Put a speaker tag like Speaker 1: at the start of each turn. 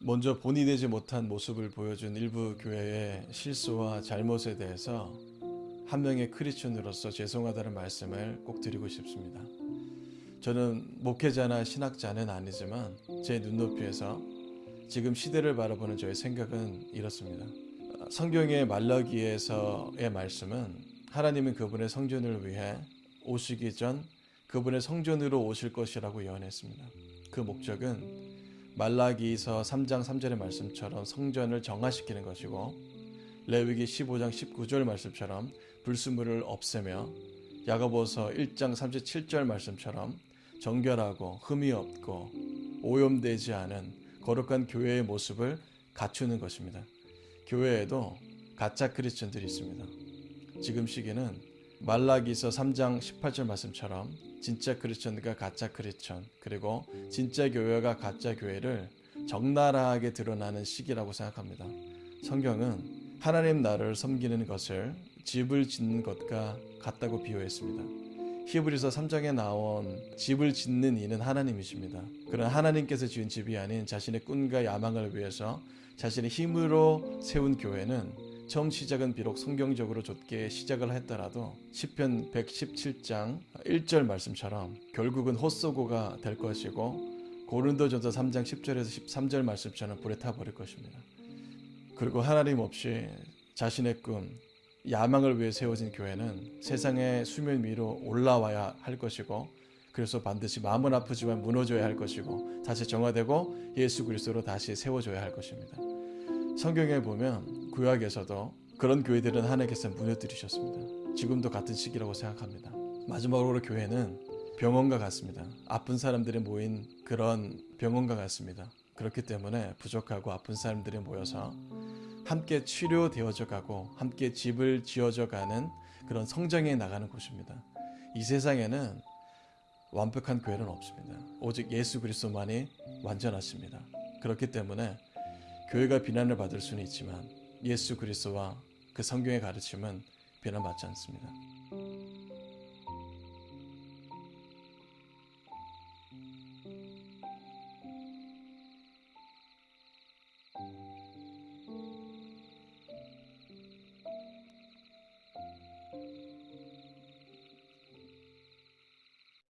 Speaker 1: 먼저 본이 되지 못한 모습을 보여준 일부 교회의 실수와 잘못에 대해서 한 명의 크리스천으로서 죄송하다는 말씀을 꼭 드리고 싶습니다. 저는 목회자나 신학자는 아니지만 제 눈높이에서 지금 시대를 바라보는 저의 생각은 이렇습니다. 성경의 말라기에서의 말씀은 하나님은 그분의 성전을 위해 오시기 전 그분의 성전으로 오실 것이라고 예언했습니다. 그 목적은 말라기서 3장 3절의 말씀처럼 성전을 정화시키는 것이고 레위기 15장 19절 말씀처럼 불순물을 없애며 야고보서 1장 37절 말씀처럼 정결하고 흠이 없고 오염되지 않은 거룩한 교회의 모습을 갖추는 것입니다. 교회에도 가짜 크리스천들이 있습니다. 지금 시기는 말라기서 3장 18절 말씀처럼 진짜 크리스천과 가짜 크리스천 그리고 진짜 교회가 가짜 교회를 적나라하게 드러나는 시기라고 생각합니다. 성경은 하나님 나라를 섬기는 것을 집을 짓는 것과 같다고 비유했습니다. 히브리서 3장에 나온 집을 짓는 이는 하나님이십니다. 그런 하나님께서 지은 집이 아닌 자신의 꿈과 야망을 위해서 자신의 힘으로 세운 교회는 처음 시작은 비록 성경적으로 좋게 시작을 했더라도 시편 117장 1절 말씀처럼 결국은 헛소고가 될 것이고 고린도전서 3장 10절에서 13절 말씀처럼 불에 타버릴 것입니다. 그리고 하나님 없이 자신의 꿈, 야망을 위해 세워진 교회는 세상의 수면 위로 올라와야 할 것이고 그래서 반드시 마음은 아프지만 무너져야 할 것이고 다시 정화되고 예수 그리스도로 다시 세워져야 할 것입니다. 성경에 보면 구약에서도 그런 교회들은 하나님께서 무너뜨리셨습니다. 지금도 같은 시기라고 생각합니다. 마지막으로 교회는 병원과 같습니다. 아픈 사람들이 모인 그런 병원과 같습니다. 그렇기 때문에 부족하고 아픈 사람들이 모여서 함께 치료되어져 가고 함께 집을 지어져 가는 그런 성장해 나가는 곳입니다. 이 세상에는 완벽한 교회는 없습니다. 오직 예수 그리스도만이 완전하십니다. 그렇기 때문에 교회가 비난을 받을 수는 있지만 예수 그리스와 그 성경의 가르침은 변함받지 않습니다. 음.